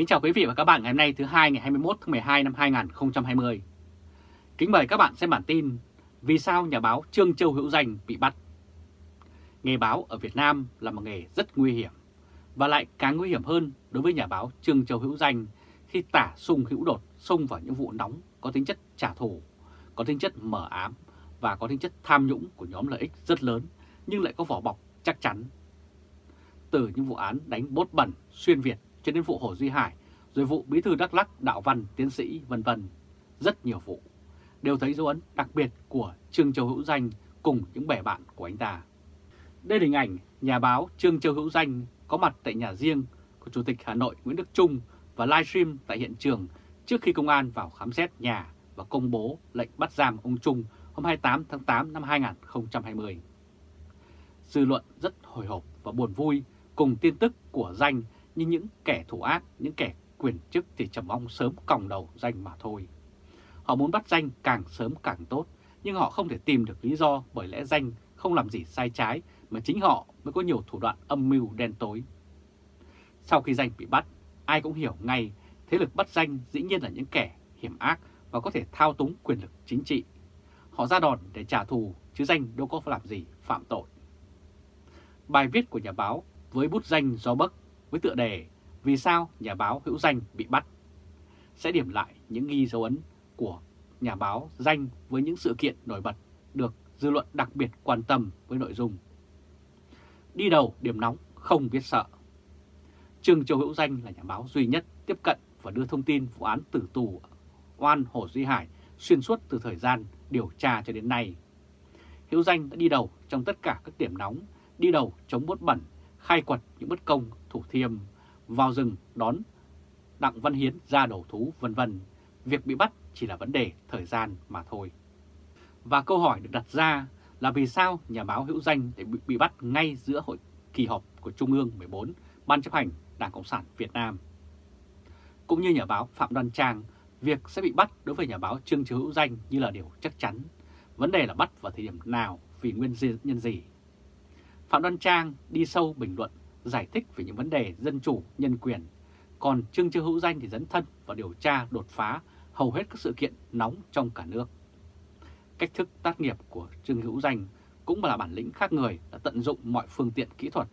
Kính chào quý vị và các bạn ngày hôm nay thứ hai ngày 21 tháng 12 năm 2020. Kính mời các bạn xem bản tin Vì sao nhà báo Trương Châu Hữu Danh bị bắt? Nghề báo ở Việt Nam là một nghề rất nguy hiểm và lại càng nguy hiểm hơn đối với nhà báo Trương Châu Hữu Danh khi tả sung hữu đột xông vào những vụ nóng có tính chất trả thù, có tính chất mở ám và có tính chất tham nhũng của nhóm lợi ích rất lớn nhưng lại có vỏ bọc chắc chắn. Từ những vụ án đánh bốt bẩn, xuyên Việt cho đến vụ Hồ Duy Hải, rồi vụ Bí thư Đắk Lắc, Đạo Văn, Tiến sĩ, vân vân Rất nhiều vụ đều thấy dấu ấn đặc biệt của Trương Châu Hữu Danh cùng những bè bạn của anh ta. Đây là hình ảnh nhà báo Trương Châu Hữu Danh có mặt tại nhà riêng của Chủ tịch Hà Nội Nguyễn Đức Trung và livestream tại hiện trường trước khi công an vào khám xét nhà và công bố lệnh bắt giam ông Trung hôm 28 tháng 8 năm 2020. Dư luận rất hồi hộp và buồn vui cùng tin tức của Danh như những kẻ thủ ác, những kẻ quyền chức thì trầm ông sớm còng đầu Danh mà thôi. Họ muốn bắt Danh càng sớm càng tốt, nhưng họ không thể tìm được lý do bởi lẽ Danh không làm gì sai trái mà chính họ mới có nhiều thủ đoạn âm mưu đen tối. Sau khi Danh bị bắt, ai cũng hiểu ngay thế lực bắt Danh dĩ nhiên là những kẻ hiểm ác và có thể thao túng quyền lực chính trị. Họ ra đòn để trả thù chứ Danh đâu có làm gì phạm tội. Bài viết của nhà báo với bút danh do bắc với tựa đề Vì sao nhà báo hữu danh bị bắt sẽ điểm lại những ghi dấu ấn của nhà báo danh với những sự kiện nổi bật được dư luận đặc biệt quan tâm với nội dung. Đi đầu điểm nóng không biết sợ. Trương Châu Hữu Danh là nhà báo duy nhất tiếp cận và đưa thông tin vụ án tử tù oan Hồ Duy Hải xuyên suốt từ thời gian điều tra cho đến nay. Hữu Danh đã đi đầu trong tất cả các điểm nóng, đi đầu chống bốt bẩn, khai quật những bất công, thủ thiêm, vào rừng đón Đặng Văn Hiến ra đầu thú vân vân. Việc bị bắt chỉ là vấn đề thời gian mà thôi. Và câu hỏi được đặt ra là vì sao nhà báo hữu danh để bị, bị bắt ngay giữa hội kỳ họp của Trung ương 14 Ban chấp hành Đảng Cộng sản Việt Nam. Cũng như nhà báo Phạm Đoan Trang, việc sẽ bị bắt đối với nhà báo Trương Chứ Hữu Danh như là điều chắc chắn. Vấn đề là bắt vào thời điểm nào, vì nguyên nhân gì. Phạm Đoan Trang đi sâu bình luận, giải thích về những vấn đề dân chủ, nhân quyền. Còn Trương Châu Hữu Danh thì dẫn thân vào điều tra đột phá hầu hết các sự kiện nóng trong cả nước. Cách thức tác nghiệp của Trương Hữu Danh cũng là bản lĩnh khác người đã tận dụng mọi phương tiện kỹ thuật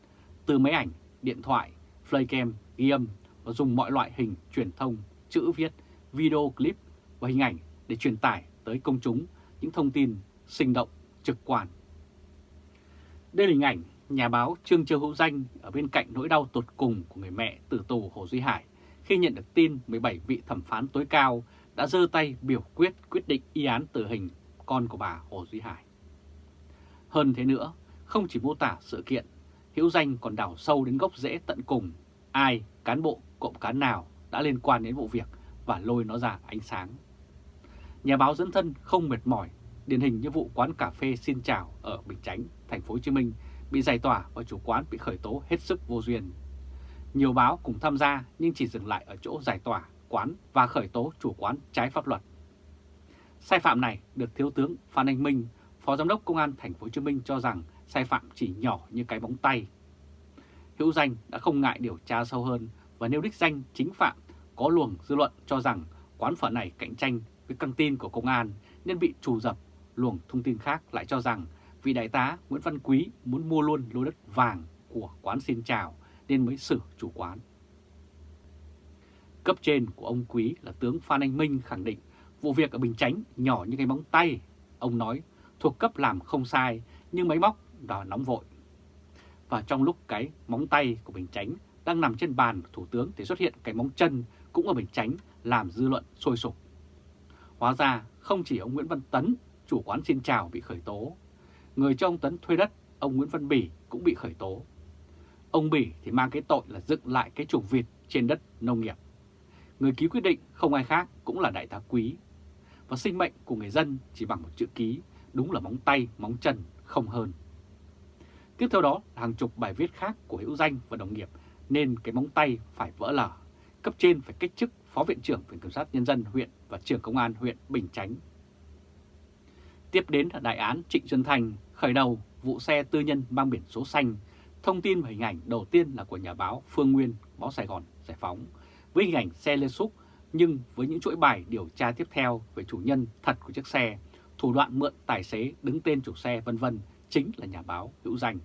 từ máy ảnh, điện thoại, flycam, ghi âm và dùng mọi loại hình truyền thông, chữ viết, video clip và hình ảnh để truyền tải tới công chúng những thông tin sinh động, trực quan. Đây là hình ảnh nhà báo Trương Châu Hữu Danh ở bên cạnh nỗi đau tột cùng của người mẹ tử tù Hồ Duy Hải khi nhận được tin 17 vị thẩm phán tối cao đã dơ tay biểu quyết quyết định y án tử hình con của bà Hồ Duy Hải. Hơn thế nữa, không chỉ mô tả sự kiện, Hữu Danh còn đào sâu đến gốc rễ tận cùng ai, cán bộ, cộng cán nào đã liên quan đến vụ việc và lôi nó ra ánh sáng. Nhà báo dẫn thân không mệt mỏi, điển hình như vụ quán cà phê Xin Chào ở Bình Chánh, thành phố Hồ Chí Minh bị giải tỏa và chủ quán bị khởi tố hết sức vô duyên. Nhiều báo cùng tham gia nhưng chỉ dừng lại ở chỗ giải tỏa quán và khởi tố chủ quán trái pháp luật. Sai phạm này được Thiếu tướng Phan Anh Minh, Phó Giám đốc Công an thành phố Hồ Chí Minh cho rằng sai phạm chỉ nhỏ như cái bóng tay. Hữu Danh đã không ngại điều tra sâu hơn và nêu đích danh chính phạm có luồng dư luận cho rằng quán phở này cạnh tranh với căng tin của công an nên bị trù dập. Luồng thông tin khác lại cho rằng vì đại tá Nguyễn Văn Quý muốn mua luôn lô đất vàng của quán xin chào nên mới xử chủ quán. Cấp trên của ông Quý là tướng Phan Anh Minh khẳng định vụ việc ở Bình Chánh nhỏ như cái móng tay. Ông nói thuộc cấp làm không sai nhưng máy móc đã nóng vội. Và trong lúc cái móng tay của Bình Chánh đang nằm trên bàn của Thủ tướng thì xuất hiện cái móng chân cũng ở Bình Chánh làm dư luận sôi sục. Hóa ra không chỉ ông Nguyễn Văn Tấn, chủ quán xin chào bị khởi tố. Người cho ông Tấn thuê đất, ông Nguyễn Văn Bỉ cũng bị khởi tố. Ông Bỉ thì mang cái tội là dựng lại cái chuồng vịt trên đất nông nghiệp. Người ký quyết định không ai khác cũng là đại tá quý. Và sinh mệnh của người dân chỉ bằng một chữ ký, đúng là móng tay, móng chân, không hơn. Tiếp theo đó là hàng chục bài viết khác của hữu danh và đồng nghiệp nên cái móng tay phải vỡ lở. Cấp trên phải cách chức Phó Viện trưởng Viện Kiểm sát Nhân dân huyện và trưởng Công an huyện Bình Chánh. Tiếp đến là đại án Trịnh Xuân Thành khởi đầu vụ xe tư nhân mang biển số xanh. Thông tin và hình ảnh đầu tiên là của nhà báo Phương Nguyên, báo Sài Gòn Giải Phóng, với hình ảnh xe Lê xúc nhưng với những chuỗi bài điều tra tiếp theo về chủ nhân thật của chiếc xe, thủ đoạn mượn tài xế đứng tên chủ xe vân vân chính là nhà báo hữu danh.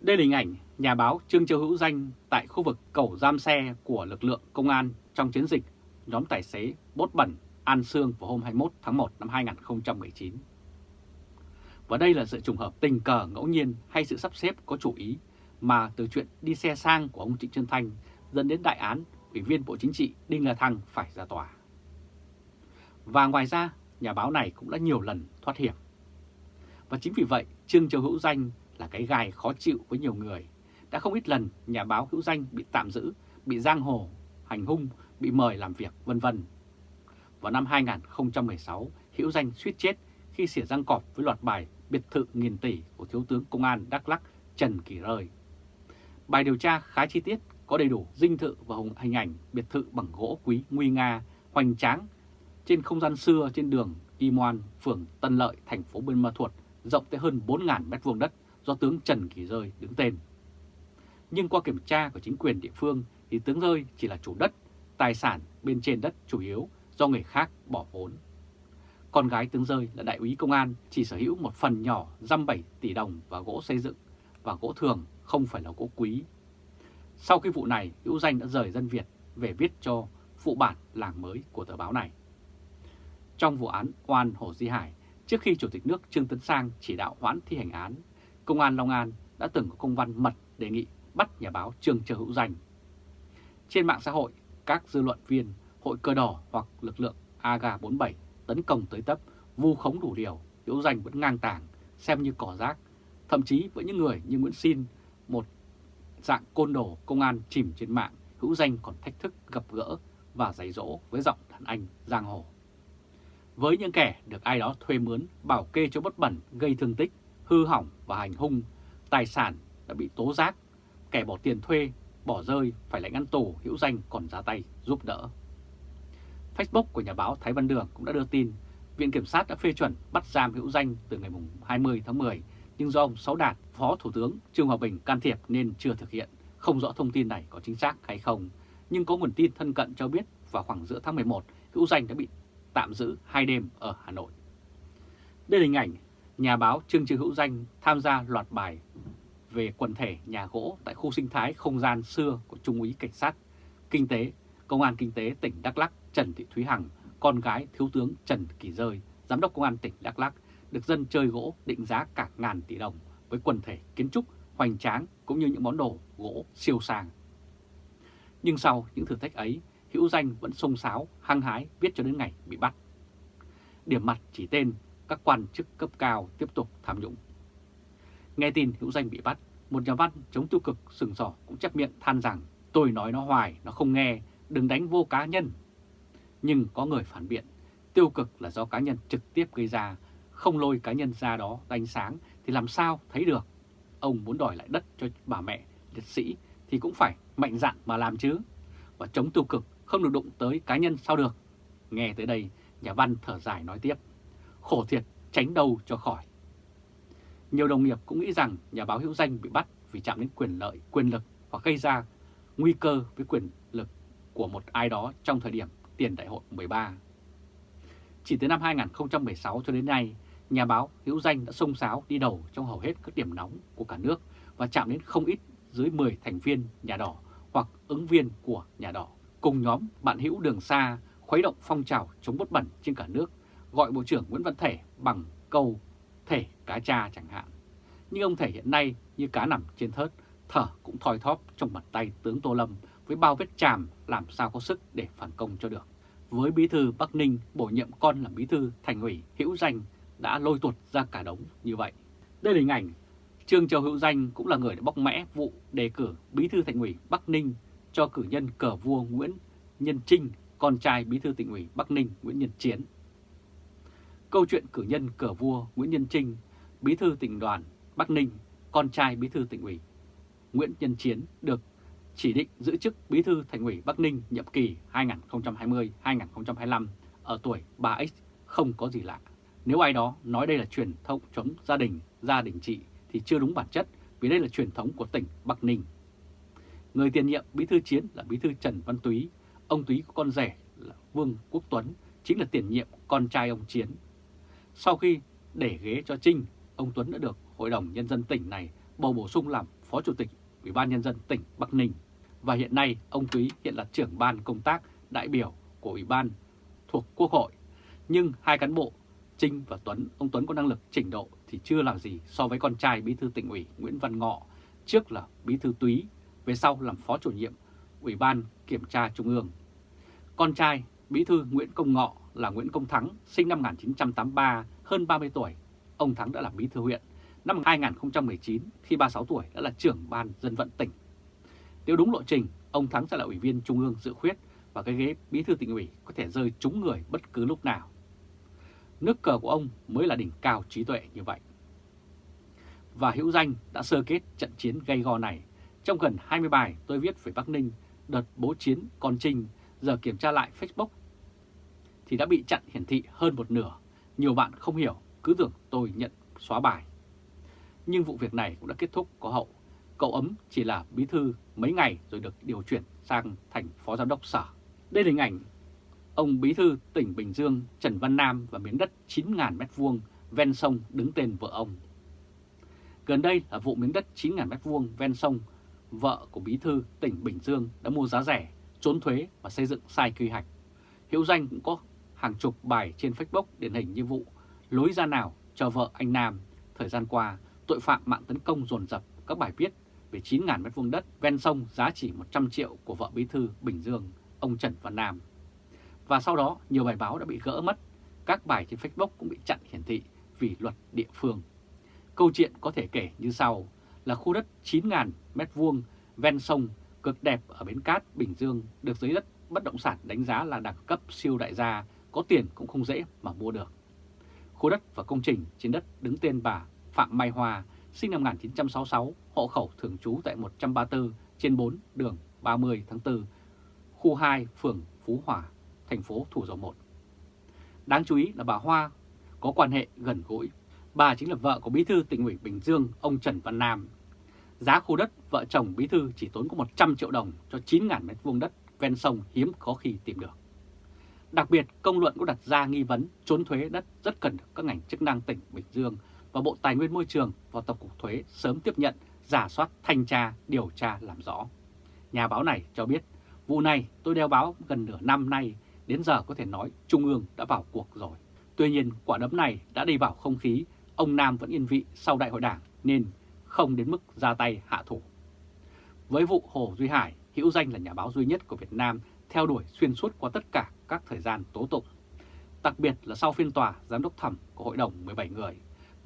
Đây là hình ảnh nhà báo Trương Châu Hữu Danh tại khu vực cầu giam xe của lực lượng công an trong chiến dịch nhóm tài xế bốt bẩn An Sương vào hôm 21 tháng 1 năm 2019. Và đây là sự trùng hợp tình cờ ngẫu nhiên hay sự sắp xếp có chủ ý mà từ chuyện đi xe sang của ông Trịnh Trân Thanh dẫn đến đại án Ủy viên Bộ Chính trị Đinh La Thăng phải ra tòa. Và ngoài ra, nhà báo này cũng đã nhiều lần thoát hiểm. Và chính vì vậy, Trương Châu Hữu Danh là cái gai khó chịu với nhiều người. Đã không ít lần nhà báo Hữu Danh bị tạm giữ, bị giang hồ, hành hung, bị mời làm việc vân vân. Vào năm 2016, Hữu Danh suýt chết khi xỉa răng cọp với loạt bài biệt thự nghìn tỷ của Thiếu tướng Công an Đắk Lắc Trần Kỳ Rơi. Bài điều tra khá chi tiết, có đầy đủ dinh thự và hình ảnh biệt thự bằng gỗ quý nguy nga, hoành tráng trên không gian xưa trên đường Y Moan, phường Tân Lợi, thành phố Buôn Ma Thuột, rộng tới hơn 4.000 m2 đất do tướng Trần Kỳ Rơi đứng tên. Nhưng qua kiểm tra của chính quyền địa phương thì tướng Rơi chỉ là chủ đất, tài sản bên trên đất chủ yếu do người khác bỏ vốn. Con gái tướng Rơi là đại úy công an chỉ sở hữu một phần nhỏ răm 7 tỷ đồng và gỗ xây dựng và gỗ thường không phải là gỗ quý. Sau khi vụ này, Hữu Danh đã rời dân Việt về viết cho phụ bản làng mới của tờ báo này. Trong vụ án oan Hồ Di Hải, trước khi Chủ tịch nước Trương Tấn Sang chỉ đạo hoãn thi hành án, Công an Long An đã từng có công văn mật đề nghị bắt nhà báo Trương Châu Hữu Danh. Trên mạng xã hội, các dư luận viên, hội cờ đỏ hoặc lực lượng AGA 47 tấn công tới tấp, vu khống đủ điều, Hữu Danh vẫn ngang tàng, xem như cỏ rác. Thậm chí với những người như Nguyễn Xin, một dạng côn đồ công an chìm trên mạng, Hữu Danh còn thách thức gặp gỡ và giày dỗ với giọng đàn anh giang hồ. Với những kẻ được ai đó thuê mướn, bảo kê cho bất bẩn, gây thương tích, hư hỏng và hành hung, tài sản đã bị tố giác, kẻ bỏ tiền thuê, bỏ rơi phải lãnh án tù hữu danh còn ra tay giúp đỡ. Facebook của nhà báo Thái Văn Đường cũng đã đưa tin Viện Kiểm sát đã phê chuẩn bắt giam hữu danh từ ngày 20 tháng 10, nhưng do ông Sáu Đạt, Phó Thủ tướng Trương Hòa Bình can thiệp nên chưa thực hiện. Không rõ thông tin này có chính xác hay không, nhưng có nguồn tin thân cận cho biết vào khoảng giữa tháng 11, hữu danh đã bị tạm giữ hai đêm ở Hà Nội. Đây là hình ảnh nhà báo Trương Trương Hữu Danh tham gia loạt bài về quần thể nhà gỗ tại khu sinh thái không gian xưa của Trung úy Cảnh sát Kinh tế, Công an Kinh tế tỉnh Đắk Lắc Trần Thị Thúy Hằng, con gái Thiếu tướng Trần Kỳ Rơi, Giám đốc Công an tỉnh Đắk Lắc, được dân chơi gỗ định giá cả ngàn tỷ đồng với quần thể kiến trúc hoành tráng cũng như những món đồ gỗ siêu sang. Nhưng sau những thử thách ấy, Hữu Danh vẫn sông sáo, hăng hái viết cho đến ngày bị bắt. Điểm mặt chỉ tên các quan chức cấp cao tiếp tục tham nhũng. Nghe tin Hữu Danh bị bắt, một nhà văn chống tiêu cực sừng sỏ cũng chắc miệng than rằng tôi nói nó hoài, nó không nghe, đừng đánh vô cá nhân. Nhưng có người phản biện, tiêu cực là do cá nhân trực tiếp gây ra, không lôi cá nhân ra đó đánh sáng thì làm sao thấy được. Ông muốn đòi lại đất cho bà mẹ liệt sĩ thì cũng phải mạnh dạn mà làm chứ. Và chống tiêu cực không được đụng tới cá nhân sao được. Nghe tới đây, nhà văn thở dài nói tiếp khổ thiệt tránh đâu cho khỏi. Nhiều đồng nghiệp cũng nghĩ rằng nhà báo hữu danh bị bắt vì chạm đến quyền lợi, quyền lực hoặc gây ra nguy cơ với quyền của một ai đó trong thời điểm tiền đại hội 13. Chỉ từ năm 2016 cho đến nay, nhà báo hữu danh đã xông xáo đi đầu trong hầu hết các điểm nóng của cả nước và chạm đến không ít dưới 10 thành viên nhà đỏ hoặc ứng viên của nhà đỏ. Cùng nhóm bạn hữu đường xa khuấy động phong trào chống bất bẩn trên cả nước gọi Bộ trưởng Nguyễn Văn Thể bằng câu thể cá cha chẳng hạn. Nhưng ông Thể hiện nay như cá nằm trên thớt, thở cũng thoi thóp trong bàn tay tướng Tô Lâm với bao vết chàm làm sao có sức để phản công cho được. Với bí thư Bắc Ninh bổ nhiệm con làm bí thư thành ủy hữu danh đã lôi tuột ra cả đống như vậy. Đây là hình ảnh Trương Châu Hữu Danh cũng là người đã bóc mẽ vụ đề cử bí thư thành ủy Bắc Ninh cho cử nhân cờ vua Nguyễn Nhân Trinh, con trai bí thư tỉnh ủy Bắc Ninh Nguyễn Nhân Chiến Câu chuyện cử nhân cờ vua Nguyễn Nhân Trinh, bí thư tỉnh đoàn Bắc Ninh, con trai bí thư tỉnh ủy Nguyễn Nhân Chiến được chỉ định giữ chức bí thư thành ủy Bắc Ninh nhiệm kỳ 2020-2025 ở tuổi 3X không có gì lạ. Nếu ai đó nói đây là truyền thống chống gia đình, gia đình trị thì chưa đúng bản chất vì đây là truyền thống của tỉnh Bắc Ninh. Người tiền nhiệm bí thư chiến là bí thư Trần Văn Túy, ông Túy có con rể là Vương Quốc Tuấn, chính là tiền nhiệm con trai ông Chiến. Sau khi để ghế cho Trinh, ông Tuấn đã được Hội đồng Nhân dân tỉnh này bầu bổ sung làm Phó Chủ tịch Ủy ban Nhân dân tỉnh Bắc Ninh. Và hiện nay ông Túy hiện là trưởng ban công tác đại biểu của Ủy ban thuộc Quốc hội. Nhưng hai cán bộ Trinh và Tuấn, ông Tuấn có năng lực trình độ thì chưa làm gì so với con trai bí thư tỉnh ủy Nguyễn Văn Ngọ, trước là bí thư Túy, về sau làm phó chủ nhiệm Ủy ban Kiểm tra Trung ương. Con trai bí thư Nguyễn Công Ngọ là Nguyễn Công Thắng, sinh năm 1983, hơn 30 tuổi. Ông Thắng đã làm bí thư huyện. Năm 2019, khi 36 tuổi đã là trưởng ban dân vận tỉnh. Nếu đúng lộ trình, ông Thắng sẽ là ủy viên Trung ương dự khuyết và cái ghế bí thư tỉnh ủy có thể rơi trúng người bất cứ lúc nào. Nước cờ của ông mới là đỉnh cao trí tuệ như vậy. Và Hữu Danh đã sơ kết trận chiến gây go này. Trong gần 20 bài tôi viết về Bắc Ninh, đợt bố chiến còn trình giờ kiểm tra lại Facebook thì đã bị chặn hiển thị hơn một nửa. Nhiều bạn không hiểu, cứ tưởng tôi nhận xóa bài. Nhưng vụ việc này cũng đã kết thúc có hậu. Cậu ấm chỉ là bí thư mấy ngày rồi được điều chuyển sang thành phó giám đốc sở. Đây là hình ảnh ông bí thư tỉnh Bình Dương Trần Văn Nam và miếng đất 9.000 m2 ven sông đứng tên vợ ông. Gần đây là vụ miếng đất 9.000 m2 ven sông, vợ của bí thư tỉnh Bình Dương đã mua giá rẻ, trốn thuế và xây dựng sai quy hoạch. Hiệu danh cũng có hàng chục bài trên Facebook điển hình như vụ lối ra nào cho vợ anh Nam. Thời gian qua, tội phạm mạng tấn công dồn dập các bài viết về 9.000 m2 đất ven sông giá trị 100 triệu của vợ bí thư Bình Dương, ông Trần Văn Nam. Và sau đó, nhiều bài báo đã bị gỡ mất, các bài trên Facebook cũng bị chặn hiển thị vì luật địa phương. Câu chuyện có thể kể như sau là khu đất 9.000 m2 ven sông cực đẹp ở bến cát Bình Dương được giới đất bất động sản đánh giá là đẳng cấp siêu đại gia, có tiền cũng không dễ mà mua được. Khu đất và công trình trên đất đứng tên bà Phạm Mai Hoa, sinh năm 1966, hộ khẩu thường trú tại 134 trên 4 đường 30 tháng 4, khu 2, phường Phú Hòa, thành phố Thủ Dầu Một. Đáng chú ý là bà Hoa có quan hệ gần gũi. Bà chính là vợ của bí thư tỉnh ủy Bình Dương, ông Trần Văn Nam. Giá khu đất vợ chồng bí thư chỉ tốn có 100 triệu đồng cho 9.000 m2 đất ven sông hiếm có khi tìm được. Đặc biệt, công luận cũng đặt ra nghi vấn trốn thuế đất rất cần các ngành chức năng tỉnh Bình Dương và Bộ Tài nguyên Môi trường và Tổng cục Thuế sớm tiếp nhận, giả soát, thanh tra, điều tra làm rõ. Nhà báo này cho biết, vụ này tôi đeo báo gần nửa năm nay, đến giờ có thể nói Trung ương đã vào cuộc rồi. Tuy nhiên, quả đấm này đã đi vào không khí, ông Nam vẫn yên vị sau đại hội đảng nên không đến mức ra tay hạ thủ. Với vụ Hồ Duy Hải, hữu danh là nhà báo duy nhất của Việt Nam theo đuổi xuyên suốt qua tất cả các thời gian tố tụng. Đặc biệt là sau phiên tòa giám đốc thẩm của hội đồng 17 người,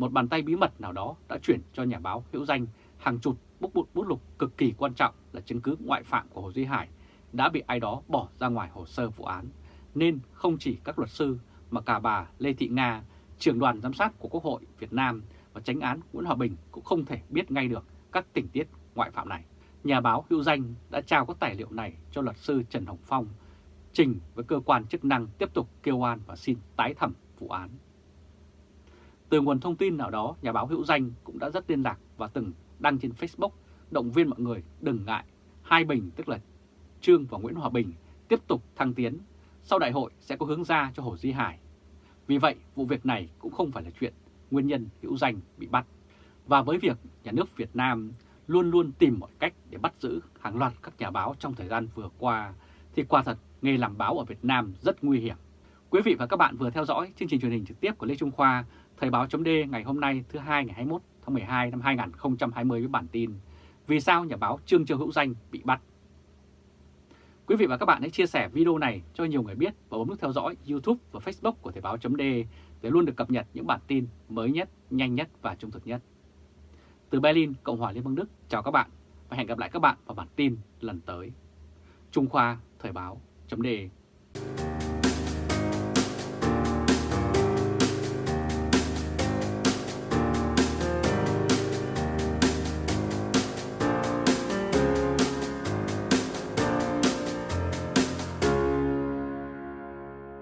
một bàn tay bí mật nào đó đã chuyển cho nhà báo hữu danh hàng chục bút bút bút lục cực kỳ quan trọng là chứng cứ ngoại phạm của Hồ Duy Hải đã bị ai đó bỏ ra ngoài hồ sơ vụ án. Nên không chỉ các luật sư mà cả bà Lê Thị Nga, trưởng đoàn giám sát của Quốc hội Việt Nam và tránh án Nguyễn Hòa Bình cũng không thể biết ngay được các tình tiết ngoại phạm này. Nhà báo hữu danh đã trao các tài liệu này cho luật sư Trần Hồng Phong, trình với cơ quan chức năng tiếp tục kêu oan và xin tái thẩm vụ án. Từ nguồn thông tin nào đó, nhà báo hữu danh cũng đã rất liên lạc và từng đăng trên Facebook động viên mọi người đừng ngại. Hai Bình tức là Trương và Nguyễn Hòa Bình tiếp tục thăng tiến. Sau đại hội sẽ có hướng ra cho Hồ Duy Hải. Vì vậy, vụ việc này cũng không phải là chuyện nguyên nhân hữu danh bị bắt. Và với việc nhà nước Việt Nam luôn luôn tìm mọi cách để bắt giữ hàng loạt các nhà báo trong thời gian vừa qua, thì quả thật nghề làm báo ở Việt Nam rất nguy hiểm. Quý vị và các bạn vừa theo dõi chương trình truyền hình trực tiếp của Lê Trung Khoa, Thời báo chấm ngày hôm nay thứ hai ngày 21 tháng 12 năm 2020 với bản tin Vì sao nhà báo Trương Châu Hữu Danh bị bắt? Quý vị và các bạn hãy chia sẻ video này cho nhiều người biết và bấm nút theo dõi YouTube và Facebook của Thời báo chấm để luôn được cập nhật những bản tin mới nhất, nhanh nhất và trung thực nhất. Từ Berlin, Cộng hòa Liên bang Đức, chào các bạn và hẹn gặp lại các bạn vào bản tin lần tới. Trung Khoa Thời báo chấm